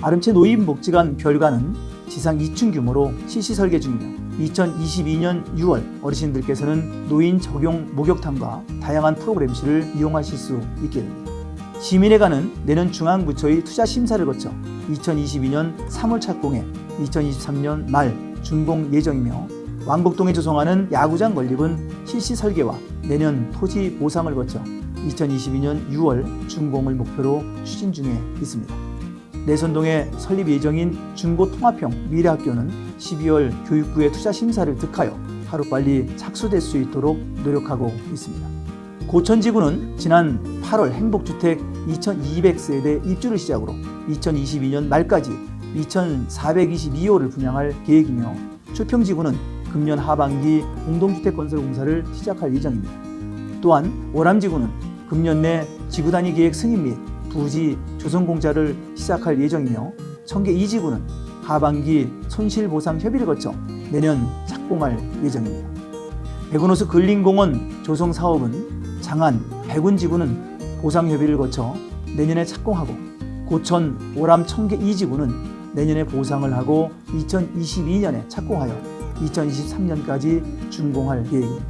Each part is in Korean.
바름채 노인 복지관 별관은 지상 2층 규모로 실시 설계 중이며 2022년 6월 어르신들께서는 노인 적용 목욕탕과 다양한 프로그램실을 이용하실 수 있게 됩니다. 시민회관은 내년 중앙부처의 투자 심사를 거쳐 2022년 3월 착공해 2023년 말 준공 예정이며 왕복동에 조성하는 야구장 건립은 실시 설계와 내년 토지 보상을 거쳐 2022년 6월 준공을 목표로 추진 중에 있습니다. 내선동에 설립 예정인 중고통합형 미래학교는 12월 교육부의 투자 심사를 득하여 하루빨리 착수될 수 있도록 노력하고 있습니다. 고천지구는 지난 8월 행복주택 2200세대 입주를 시작으로 2022년 말까지 2422호를 분양할 계획이며 초평지구는 금년 하반기 공동주택 건설 공사를 시작할 예정입니다. 또한 오람지구는 금년 내 지구단위 계획 승인 및 부지 조성 공사를 시작할 예정이며 청계 2지구는 하반기 손실보상 협의를 거쳐 내년 착공할 예정입니다. 백운호수 근린공원 조성 사업은 장안, 백운지구는 보상 협의를 거쳐 내년에 착공하고 고천, 오람, 청계 2지구는 내년에 보상을 하고 2022년에 착공하여 2023년까지 준공할 계획입니다.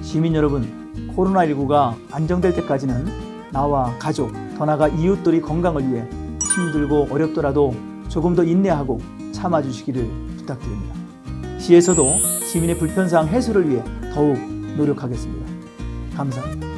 시민 여러분, 코로나19가 안정될 때까지는 나와 가족, 더 나아가 이웃들의 건강을 위해 힘들고 어렵더라도 조금 더 인내하고 참아주시기를 부탁드립니다. 시에서도 시민의 불편사항 해소를 위해 더욱 노력하겠습니다. 감사합니다.